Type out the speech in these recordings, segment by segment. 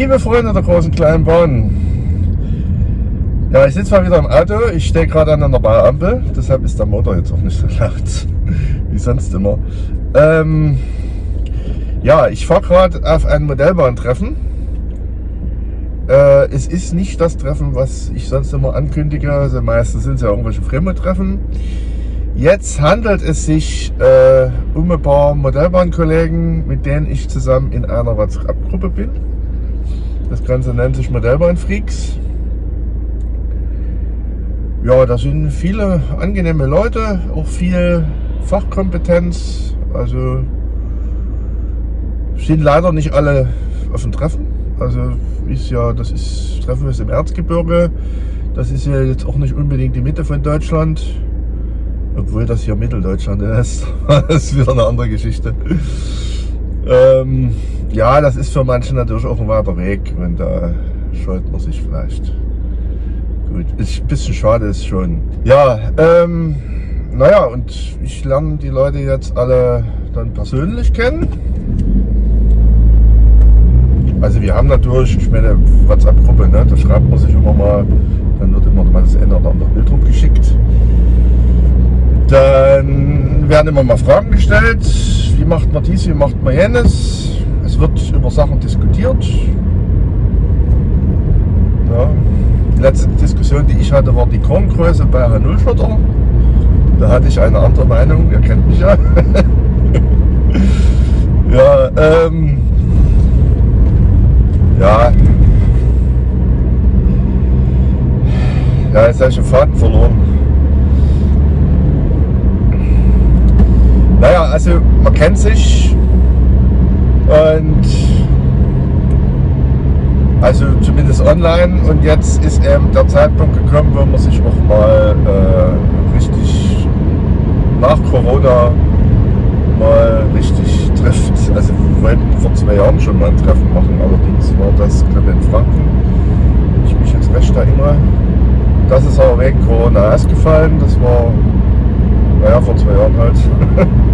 Liebe Freunde der großen kleinen Bahn. Ja, ich sitze mal wieder im Auto. Ich stehe gerade an einer Bauampel. Deshalb ist der Motor jetzt auch nicht so laut wie sonst immer. Ähm, ja, ich fahre gerade auf ein Modellbahntreffen. Äh, es ist nicht das Treffen, was ich sonst immer ankündige. Also meistens sind es ja irgendwelche Fremde-Treffen. Jetzt handelt es sich äh, um ein paar Modellbahnkollegen, mit denen ich zusammen in einer WhatsApp-Gruppe bin. Das Ganze nennt sich Modellbahnfreaks. Ja, da sind viele angenehme Leute, auch viel Fachkompetenz. Also sind leider nicht alle auf dem Treffen. Also ist ja, das ist Treffen ist im Erzgebirge. Das ist ja jetzt auch nicht unbedingt die Mitte von Deutschland. Obwohl das hier Mitteldeutschland ist. das ist wieder eine andere Geschichte. Ähm, ja, das ist für manche natürlich auch ein weiter Weg und da scheut man sich vielleicht. Gut, ist ein bisschen schade ist schon. Ja, ähm, naja, und ich lerne die Leute jetzt alle dann persönlich kennen. Also wir haben natürlich, ich meine, WhatsApp-Gruppe, ne, da schreibt man sich immer mal, dann wird immer mal das eine oder andere Bild rumgeschickt. Dann werden immer mal Fragen gestellt, wie macht man dies, wie macht man jenes. Es wird über Sachen diskutiert. Ja. Die letzte Diskussion, die ich hatte, war die Korngröße bei H0-Schotter. Da hatte ich eine andere Meinung, ihr kennt mich ja. ja, ähm, ja. Ja, jetzt habe ich den Faden verloren. Naja, also man kennt sich und also zumindest online und jetzt ist eben der Zeitpunkt gekommen, wo man sich auch mal äh, richtig nach Corona mal richtig trifft. Also wir wollten vor zwei Jahren schon mal ein Treffen machen, allerdings war das glaube ich in Franken, wenn ich mich jetzt recht erinnere. Das ist aber wegen Corona ausgefallen, das war naja, vor zwei Jahren halt.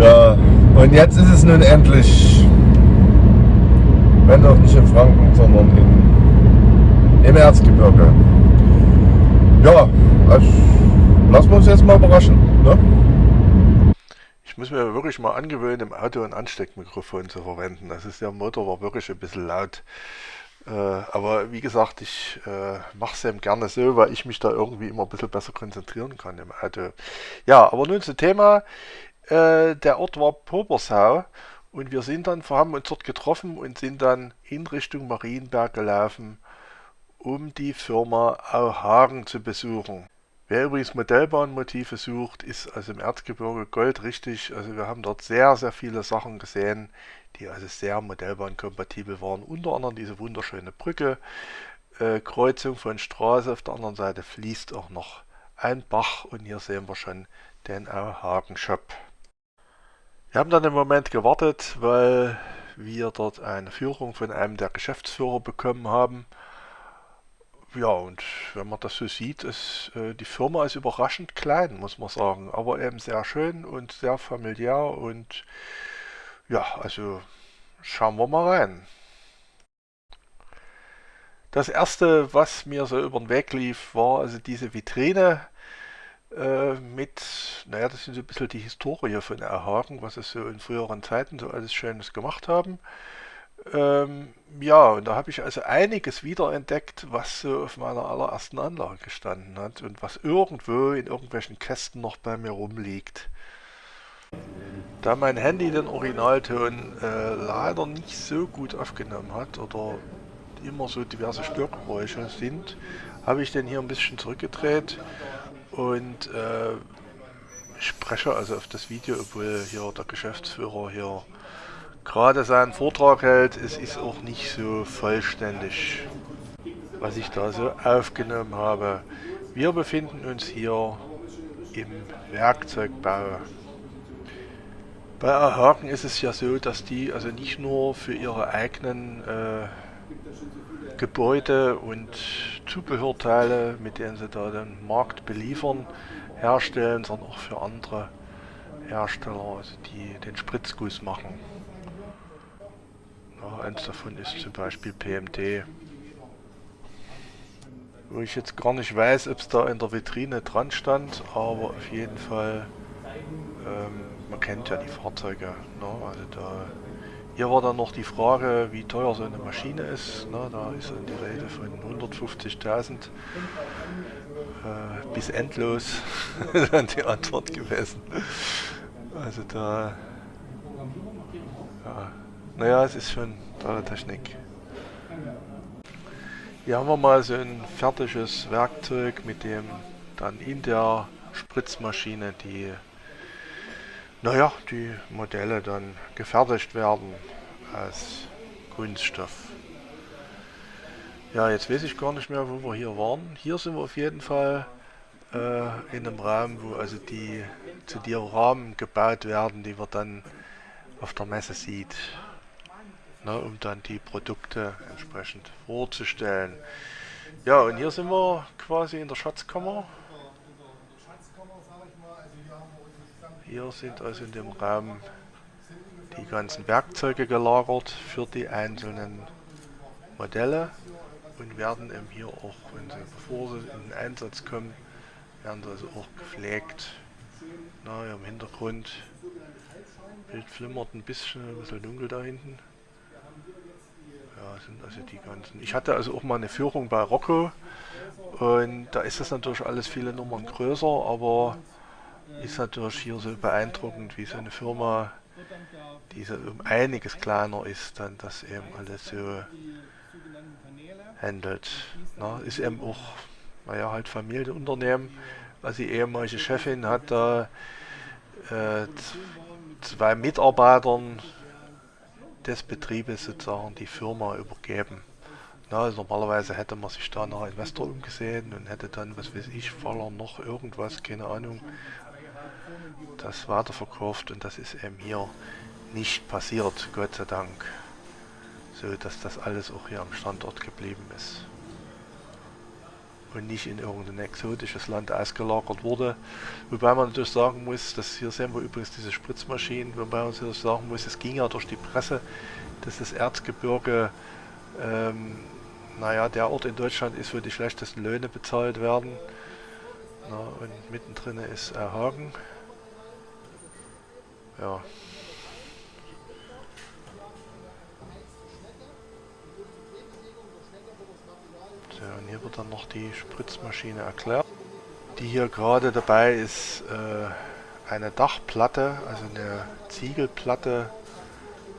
ja, und jetzt ist es nun endlich, wenn doch nicht in Franken, sondern in, im Erzgebirge. Ja, also lassen wir uns jetzt mal überraschen. Ne? Ich muss mir wirklich mal angewöhnen, im Auto ein Ansteckmikrofon zu verwenden. Das ist der Motor war wirklich ein bisschen laut. Äh, aber wie gesagt, ich äh, mache es eben gerne so, weil ich mich da irgendwie immer ein bisschen besser konzentrieren kann im Auto. Ja, aber nun zum Thema. Äh, der Ort war Pobersau und wir sind dann, wir haben uns dort getroffen und sind dann in Richtung Marienberg gelaufen, um die Firma Auhagen zu besuchen. Wer übrigens Modellbahnmotive sucht, ist also im Erzgebirge Gold richtig. Also wir haben dort sehr, sehr viele Sachen gesehen, die also sehr modellbahnkompatibel waren. Unter anderem diese wunderschöne Brücke, äh, Kreuzung von Straße. Auf der anderen Seite fließt auch noch ein Bach und hier sehen wir schon den Auhagen Shop. Wir haben dann im Moment gewartet, weil wir dort eine Führung von einem der Geschäftsführer bekommen haben. Ja, und wenn man das so sieht, ist äh, die Firma ist überraschend klein, muss man sagen, aber eben sehr schön und sehr familiär und ja, also schauen wir mal rein. Das erste, was mir so über den Weg lief, war also diese Vitrine äh, mit, naja, das sind so ein bisschen die Historie von Erhagen, was es so in früheren Zeiten so alles Schönes gemacht haben. Ähm, ja, und da habe ich also einiges wiederentdeckt, was so auf meiner allerersten Anlage gestanden hat und was irgendwo in irgendwelchen Kästen noch bei mir rumliegt. Da mein Handy den Originalton äh, leider nicht so gut aufgenommen hat oder immer so diverse Störgeräusche sind, habe ich den hier ein bisschen zurückgedreht und äh, spreche also auf das Video, obwohl hier der Geschäftsführer hier gerade seinen Vortrag hält. Es ist auch nicht so vollständig, was ich da so aufgenommen habe. Wir befinden uns hier im Werkzeugbau. Bei Haken ist es ja so, dass die also nicht nur für ihre eigenen äh, Gebäude und Zubehörteile, mit denen sie da den Markt beliefern, herstellen, sondern auch für andere Hersteller, also die den Spritzguss machen. Ja, eins davon ist zum Beispiel PMD. Wo ich jetzt gar nicht weiß, ob es da in der Vitrine dran stand, aber auf jeden Fall, ähm, man kennt ja die Fahrzeuge. Ne? Also da, hier war dann noch die Frage, wie teuer so eine Maschine ist. Ne? Da ist dann die Rede von 150.000 äh, bis endlos dann die Antwort gewesen. Also da, ja, naja, es ist schon tolle Technik. Hier haben wir mal so ein fertiges Werkzeug, mit dem dann in der Spritzmaschine die, naja, die Modelle dann gefertigt werden als Kunststoff. Ja, jetzt weiß ich gar nicht mehr, wo wir hier waren. Hier sind wir auf jeden Fall äh, in einem Raum, wo also die zu dir Rahmen gebaut werden, die man dann auf der Messe sieht ne, um dann die Produkte entsprechend vorzustellen. Ja, und hier sind wir quasi in der Schatzkammer. Hier sind also in dem Raum die ganzen Werkzeuge gelagert für die einzelnen Modelle und werden eben hier auch, wenn sie, bevor sie in den Einsatz kommen, werden sie also auch gepflegt. Na, im Hintergrund Bild flimmert ein bisschen, ein bisschen dunkel da hinten sind also die ganzen. Ich hatte also auch mal eine Führung bei Rocco und da ist das natürlich alles viele Nummern größer, aber ist natürlich hier so beeindruckend, wie so eine Firma, die so um einiges kleiner ist, dann das eben alles so handelt. Na, ist eben auch, naja, halt Familienunternehmen. Also die ehemalige Chefin hat da äh, zwei Mitarbeitern des Betriebes sozusagen die Firma übergeben. Na, also normalerweise hätte man sich da nach Investor umgesehen und hätte dann, was weiß ich, Faller noch irgendwas, keine Ahnung, das weiterverkauft und das ist eben hier nicht passiert, Gott sei Dank. So, dass das alles auch hier am Standort geblieben ist und nicht in irgendein exotisches Land ausgelagert wurde. Wobei man natürlich sagen muss, dass hier sehen wir übrigens diese Spritzmaschinen, wobei man natürlich sagen muss, es ging ja durch die Presse, dass das Erzgebirge, ähm, naja, der Ort in Deutschland ist, wo die schlechtesten Löhne bezahlt werden. Na, und mittendrin ist Erhagen. Ja. Und hier wird dann noch die Spritzmaschine erklärt. Die hier gerade dabei ist, äh, eine Dachplatte, also eine Ziegelplatte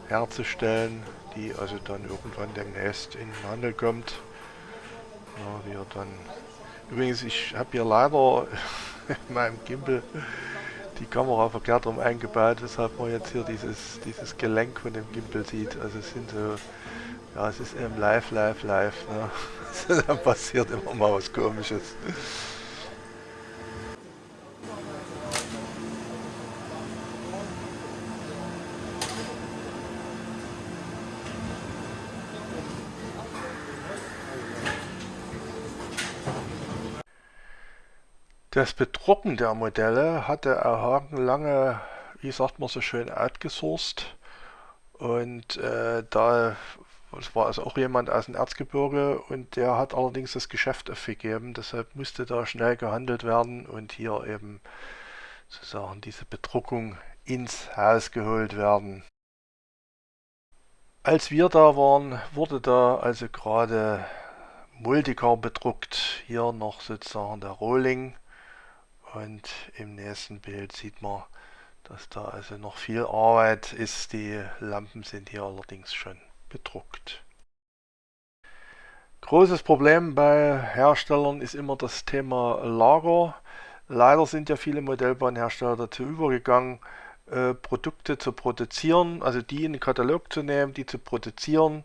herzustellen, die also dann irgendwann demnächst in den Handel kommt. Ja, wir dann Übrigens, ich habe hier leider in meinem Gimbal die Kamera verkehrt rum eingebaut, weshalb man jetzt hier dieses, dieses Gelenk von dem Gimbal sieht. Also es sind so, ja, es ist eben live, live, live. Ne? Dann passiert immer mal was komisches. Das Bedrucken der Modelle hatte Erhagen lange, wie sagt man so schön, outgesourced. Und äh, da es war also auch jemand aus dem Erzgebirge und der hat allerdings das Geschäft aufgegeben, deshalb musste da schnell gehandelt werden und hier eben sozusagen diese Bedruckung ins Haus geholt werden. Als wir da waren, wurde da also gerade Multicar bedruckt, hier noch sozusagen der Rohling und im nächsten Bild sieht man, dass da also noch viel Arbeit ist. Die Lampen sind hier allerdings schon bedruckt. Großes Problem bei Herstellern ist immer das Thema Lager. Leider sind ja viele Modellbahnhersteller dazu übergegangen, äh, Produkte zu produzieren, also die in den Katalog zu nehmen, die zu produzieren.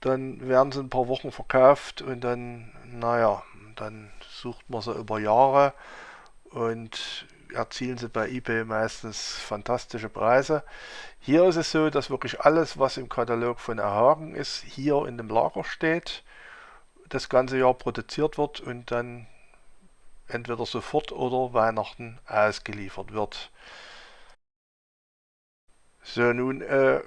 Dann werden sie ein paar Wochen verkauft und dann, naja, dann sucht man sie über Jahre und erzielen sie bei eBay meistens fantastische Preise. Hier ist es so, dass wirklich alles, was im Katalog von Erhagen ist, hier in dem Lager steht, das ganze Jahr produziert wird und dann entweder sofort oder Weihnachten ausgeliefert wird. So, nun äh,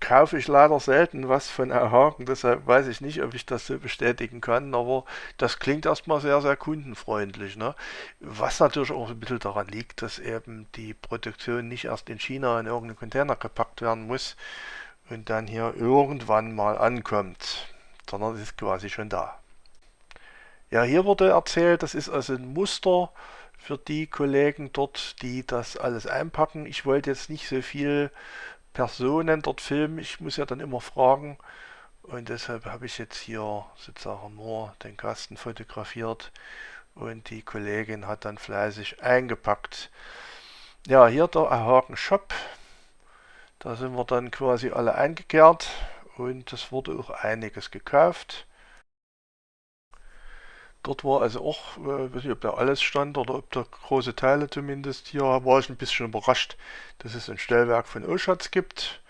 kaufe ich leider selten was von Erhaken, deshalb weiß ich nicht, ob ich das so bestätigen kann, aber das klingt erstmal sehr, sehr kundenfreundlich. Ne? Was natürlich auch ein bisschen daran liegt, dass eben die Produktion nicht erst in China in irgendeinen Container gepackt werden muss und dann hier irgendwann mal ankommt, sondern es ist quasi schon da. Ja, hier wurde erzählt, das ist also ein Muster für die Kollegen dort, die das alles einpacken. Ich wollte jetzt nicht so viel Personen dort filmen. Ich muss ja dann immer fragen. Und deshalb habe ich jetzt hier sozusagen nur den Kasten fotografiert und die Kollegin hat dann fleißig eingepackt. Ja, hier der Haken Shop. Da sind wir dann quasi alle eingekehrt und es wurde auch einiges gekauft. Dort war also auch, äh, weiß nicht, ob da alles stand oder ob da große Teile zumindest. Hier war ich ein bisschen überrascht, dass es ein Stellwerk von Oschatz gibt.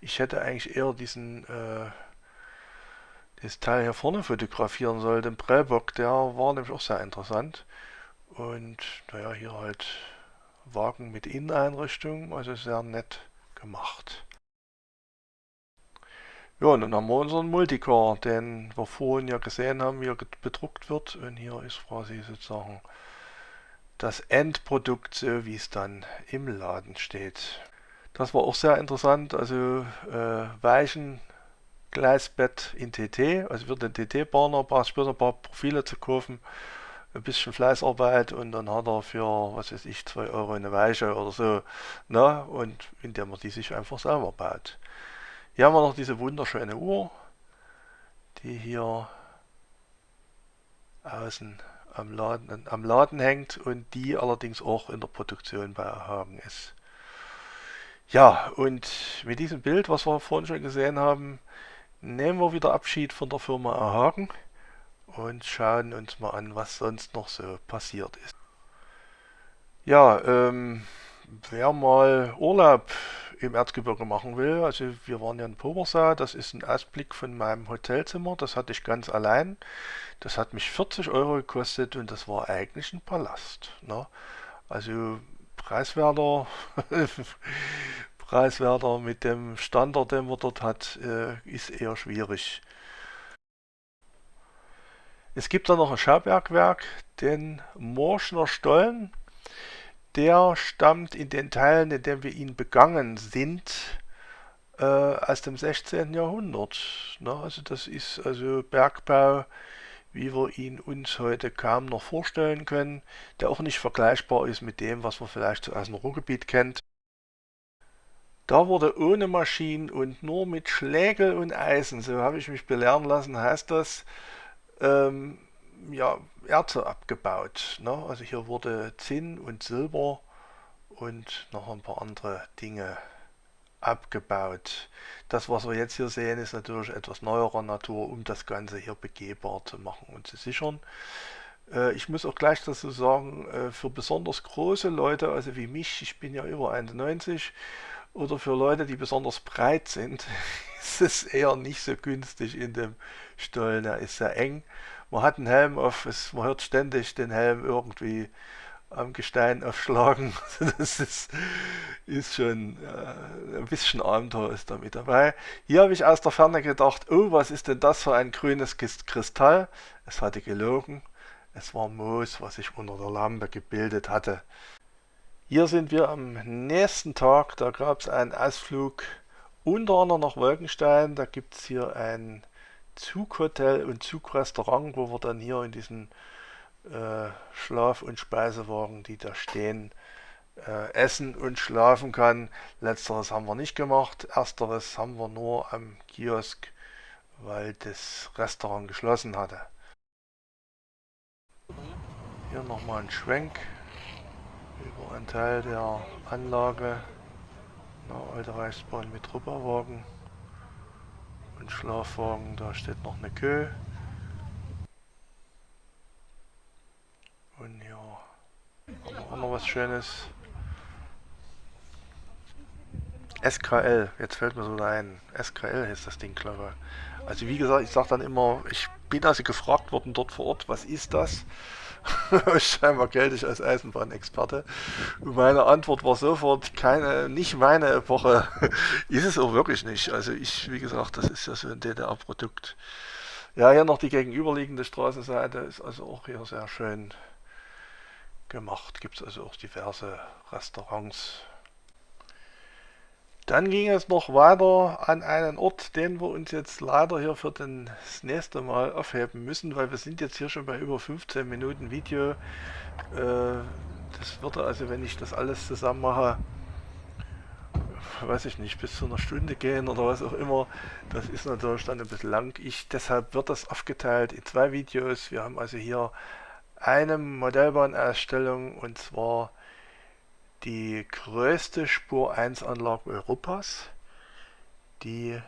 Ich hätte eigentlich eher diesen äh, das Teil hier vorne fotografieren sollen, den Prellbock, der war nämlich auch sehr interessant. Und naja, hier halt Wagen mit Inneneinrichtung, also sehr nett gemacht. Ja, und dann haben wir unseren Multicore, den wir vorhin ja gesehen haben, wie er bedruckt wird. Und hier ist quasi sozusagen das Endprodukt, so wie es dann im Laden steht. Das war auch sehr interessant, also äh, Weichen, Gleisbett in TT, also für den TT-Bahner braucht später ein paar Profile zu kaufen, ein bisschen Fleißarbeit und dann hat er für, was weiß ich, 2 Euro eine Weiche oder so, ne? und indem er die sich einfach selber baut. Hier haben wir noch diese wunderschöne Uhr, die hier außen am Laden, am Laden hängt und die allerdings auch in der Produktion bei Hagen ist. Ja, und mit diesem Bild, was wir vorhin schon gesehen haben, nehmen wir wieder Abschied von der Firma Hagen und schauen uns mal an, was sonst noch so passiert ist. Ja, ähm, wer mal Urlaub im Erzgebirge machen will. Also wir waren ja in Pobersau, das ist ein Ausblick von meinem Hotelzimmer, das hatte ich ganz allein. Das hat mich 40 Euro gekostet und das war eigentlich ein Palast. Ne? Also preiswerter, preiswerter mit dem Standard, den man dort hat, äh, ist eher schwierig. Es gibt da noch ein Schaubergwerk, den Morschner Stollen der stammt in den Teilen, in denen wir ihn begangen sind, äh, aus dem 16. Jahrhundert. Ne? Also das ist also Bergbau, wie wir ihn uns heute kaum noch vorstellen können, der auch nicht vergleichbar ist mit dem, was man vielleicht aus dem Ruhrgebiet kennt. Da wurde ohne Maschinen und nur mit Schlägel und Eisen, so habe ich mich belehren lassen, heißt das, ähm, ja, Erze abgebaut. Ne? Also hier wurde Zinn und Silber und noch ein paar andere Dinge abgebaut. Das, was wir jetzt hier sehen, ist natürlich etwas neuerer Natur, um das Ganze hier begehbar zu machen und zu sichern. Äh, ich muss auch gleich dazu sagen, äh, für besonders große Leute, also wie mich, ich bin ja über 91, oder für Leute, die besonders breit sind, ist es eher nicht so günstig in dem Stollen. Er ist sehr eng man hat einen Helm auf, es, man hört ständig den Helm irgendwie am Gestein aufschlagen. das ist, ist schon äh, ein bisschen Abenteuer ist da mit dabei. Hier habe ich aus der Ferne gedacht, oh, was ist denn das für ein grünes Kristall? Es hatte gelogen. Es war Moos, was sich unter der Lampe gebildet hatte. Hier sind wir am nächsten Tag. Da gab es einen Ausflug unter anderem nach Wolkenstein. Da gibt es hier ein Zughotel und Zugrestaurant, wo wir dann hier in diesen äh, Schlaf- und Speisewagen, die da stehen, äh, essen und schlafen kann. Letzteres haben wir nicht gemacht. Ersteres haben wir nur am Kiosk, weil das Restaurant geschlossen hatte. Hier nochmal ein Schwenk über einen Teil der Anlage. Na, alte Reichsbahn mit Rupperwagen und Schlafwagen, da steht noch eine Kö. Und ja, haben wir auch noch was Schönes. SKL, jetzt fällt mir so ein. SKL heißt das Ding, glaube ich. Also wie gesagt, ich sage dann immer, ich bin also gefragt worden dort vor Ort, was ist das? Scheinbar gelte ich als Eisenbahnexperte. Und meine Antwort war sofort, keine, nicht meine Epoche. ist es auch wirklich nicht. Also ich, wie gesagt, das ist ja so ein DDR-Produkt. Ja, hier noch die gegenüberliegende Straßenseite ist also auch hier sehr schön gemacht. Gibt es also auch diverse Restaurants. Dann ging es noch weiter an einen Ort, den wir uns jetzt leider hier für das nächste Mal aufheben müssen, weil wir sind jetzt hier schon bei über 15 Minuten Video. Äh, das würde also, wenn ich das alles zusammen mache, weiß ich nicht, bis zu einer Stunde gehen oder was auch immer. Das ist natürlich dann ein bisschen lang. Ich, deshalb wird das aufgeteilt in zwei Videos. Wir haben also hier eine Modellbahnausstellung und zwar die größte Spur 1 Anlage Europas, die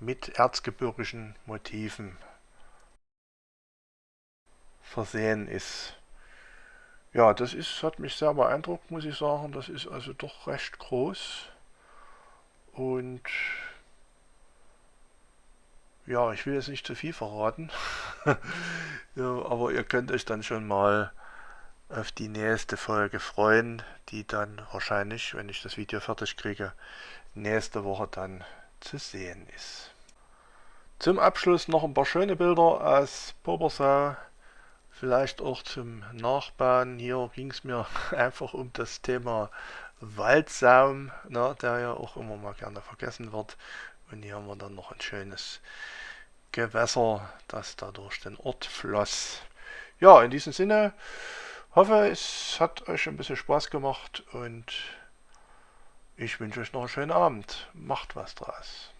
mit erzgebirgischen Motiven versehen ist. Ja, das ist, hat mich sehr beeindruckt, muss ich sagen. Das ist also doch recht groß. Und ja, ich will jetzt nicht zu viel verraten. ja, aber ihr könnt euch dann schon mal auf die nächste Folge freuen, die dann wahrscheinlich, wenn ich das Video fertig kriege, nächste Woche dann zu sehen ist. Zum Abschluss noch ein paar schöne Bilder aus Pobersau, vielleicht auch zum Nachbauen. Hier ging es mir einfach um das Thema Waldsaum, na, der ja auch immer mal gerne vergessen wird. Und hier haben wir dann noch ein schönes Gewässer, das da durch den Ort floss. Ja, in diesem Sinne, Hoffe, es hat euch ein bisschen Spaß gemacht und ich wünsche euch noch einen schönen Abend. Macht was draus.